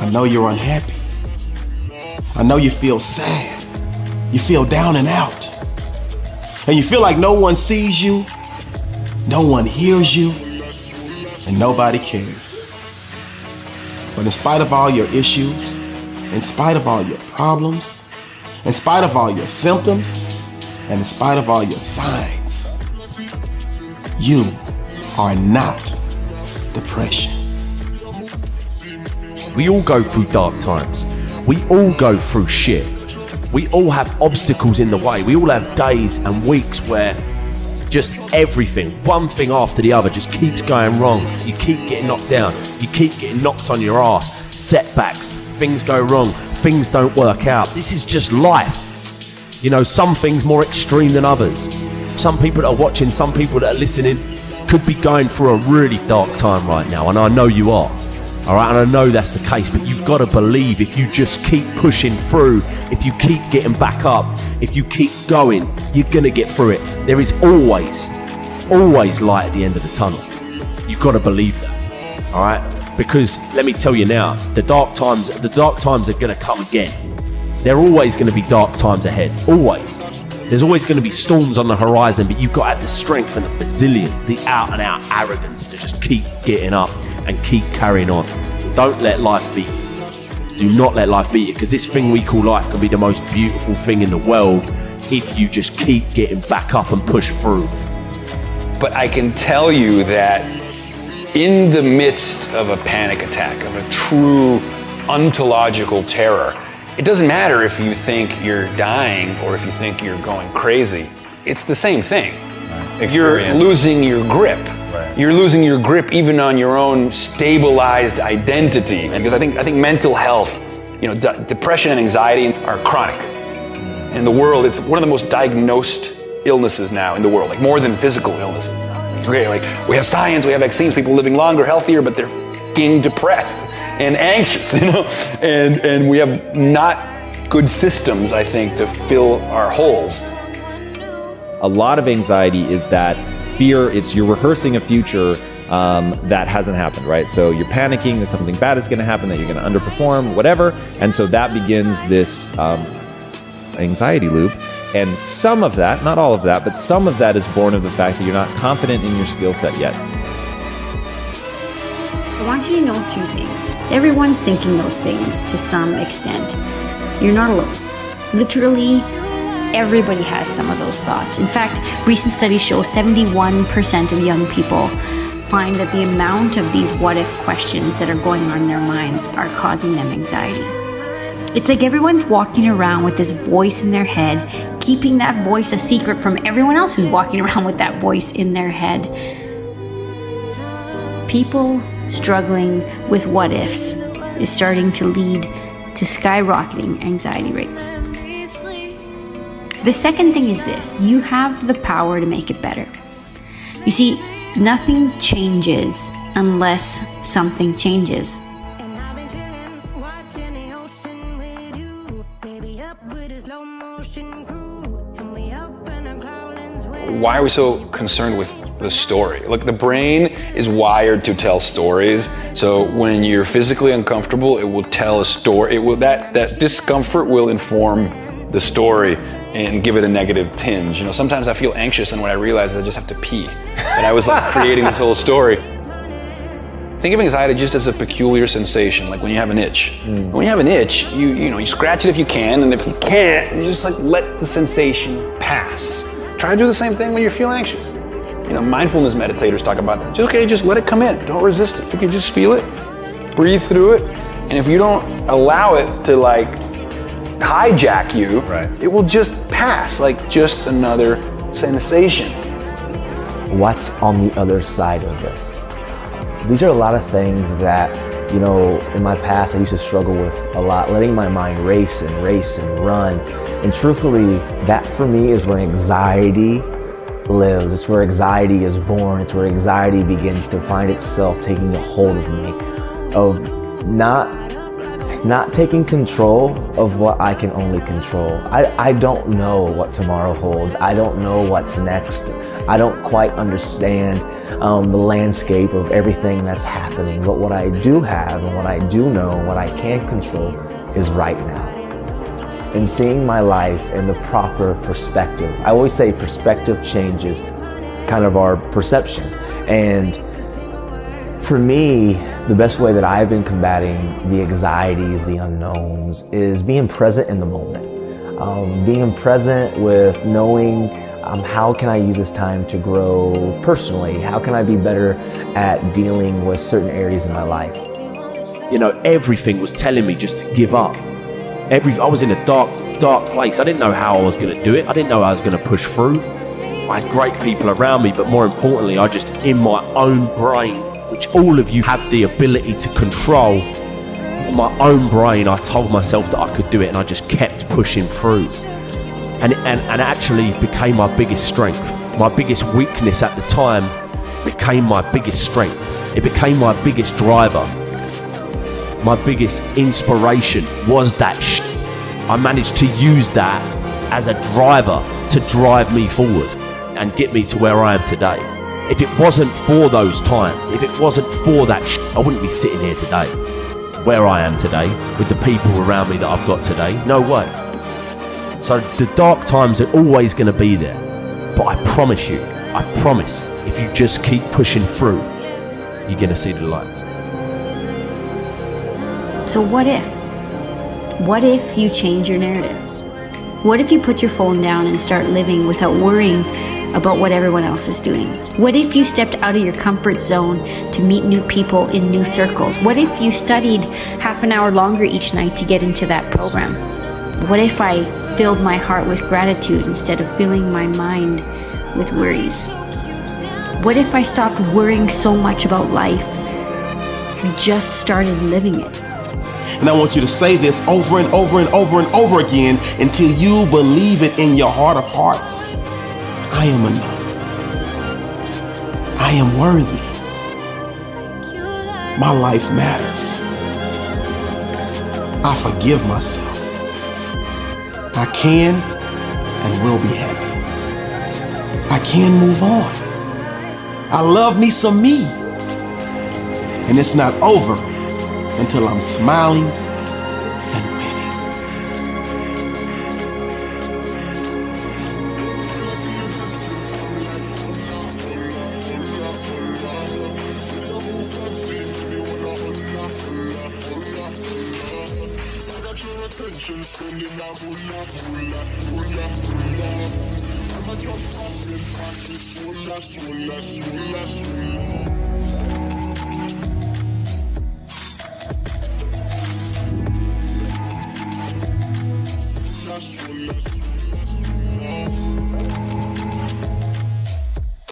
I know you're unhappy. I know you feel sad. You feel down and out. And you feel like no one sees you, no one hears you, and nobody cares. But in spite of all your issues, in spite of all your problems, in spite of all your symptoms, and in spite of all your signs, you are not depression. We all go through dark times. We all go through shit. We all have obstacles in the way. We all have days and weeks where just everything, one thing after the other, just keeps going wrong. You keep getting knocked down. You keep getting knocked on your ass. Setbacks. Things go wrong. Things don't work out. This is just life. You know, some things more extreme than others. Some people that are watching, some people that are listening, could be going through a really dark time right now, and I know you are. All right, and I know that's the case, but you've got to believe if you just keep pushing through, if you keep getting back up, if you keep going, you're going to get through it. There is always, always light at the end of the tunnel. You've got to believe that. All right, because let me tell you now, the dark times, the dark times are going to come again. There are always going to be dark times ahead. Always. There's always going to be storms on the horizon, but you've got to have the strength and the resilience, the out and out arrogance to just keep getting up and keep carrying on. Don't let life beat you. Do not let life beat you because this thing we call life can be the most beautiful thing in the world if you just keep getting back up and push through. But I can tell you that in the midst of a panic attack, of a true ontological terror, it doesn't matter if you think you're dying or if you think you're going crazy. It's the same thing. Right. You're losing your grip. You're losing your grip even on your own stabilized identity. Because I think I think mental health, you know, depression and anxiety are chronic. In the world, it's one of the most diagnosed illnesses now in the world, like more than physical illnesses. Okay, like we have science, we have vaccines, people living longer, healthier, but they're fucking depressed and anxious, you know, and and we have not good systems, I think, to fill our holes. A lot of anxiety is that fear. It's you're rehearsing a future um, that hasn't happened, right? So you're panicking that something bad is going to happen, that you're going to underperform, whatever, and so that begins this um, anxiety loop. And some of that, not all of that, but some of that is born of the fact that you're not confident in your skill set yet. I want you to know two things. Everyone's thinking those things to some extent. You're not alone. Literally, everybody has some of those thoughts. In fact, recent studies show 71% of young people find that the amount of these what if questions that are going on in their minds are causing them anxiety. It's like everyone's walking around with this voice in their head, keeping that voice a secret from everyone else who's walking around with that voice in their head. People struggling with what ifs is starting to lead to skyrocketing anxiety rates. The second thing is this you have the power to make it better. You see, nothing changes unless something changes. Why are we so concerned with the story. Look, the brain is wired to tell stories. So when you're physically uncomfortable, it will tell a story. It will that that discomfort will inform the story and give it a negative tinge. You know, sometimes I feel anxious and when I realize I just have to pee. And I was like creating this whole story. Think of anxiety just as a peculiar sensation, like when you have an itch. Mm. When you have an itch, you you know, you scratch it if you can, and if you can't, you just like let the sensation pass. Try to do the same thing when you feel anxious. You know, mindfulness meditators talk about that. Okay, just let it come in. Don't resist it. If you can just feel it, breathe through it, and if you don't allow it to like hijack you, right. it will just pass like just another sensation. What's on the other side of this? These are a lot of things that, you know, in my past I used to struggle with a lot, letting my mind race and race and run. And truthfully, that for me is where anxiety lives. It's where anxiety is born. It's where anxiety begins to find itself taking a hold of me, of not not taking control of what I can only control. I, I don't know what tomorrow holds. I don't know what's next. I don't quite understand um, the landscape of everything that's happening. But what I do have and what I do know, and what I can control is right now. And seeing my life in the proper perspective. I always say perspective changes kind of our perception. And for me, the best way that I've been combating the anxieties, the unknowns, is being present in the moment. Um, being present with knowing um, how can I use this time to grow personally? How can I be better at dealing with certain areas in my life? You know, everything was telling me just to give up. Every I was in a dark, dark place. I didn't know how I was going to do it. I didn't know I was going to push through. I had great people around me, but more importantly, I just in my own brain, which all of you have the ability to control. In my own brain, I told myself that I could do it, and I just kept pushing through. And and and actually became my biggest strength. My biggest weakness at the time became my biggest strength. It became my biggest driver my biggest inspiration was that sh- I managed to use that as a driver to drive me forward and get me to where I am today. If it wasn't for those times, if it wasn't for that sh- I wouldn't be sitting here today, where I am today, with the people around me that I've got today. No way. So the dark times are always going to be there. But I promise you, I promise, if you just keep pushing through, you're going to see the light. So, what if? What if you change your narrative? What if you put your phone down and start living without worrying about what everyone else is doing? What if you stepped out of your comfort zone to meet new people in new circles? What if you studied half an hour longer each night to get into that program? What if I filled my heart with gratitude instead of filling my mind with worries? What if I stopped worrying so much about life and just started living it? And I want you to say this over and over and over and over again until you believe it in your heart of hearts. I am enough. I am worthy. My life matters. I forgive myself. I can and will be happy. I can move on. I love me some me. And it's not over until I'm smiling That's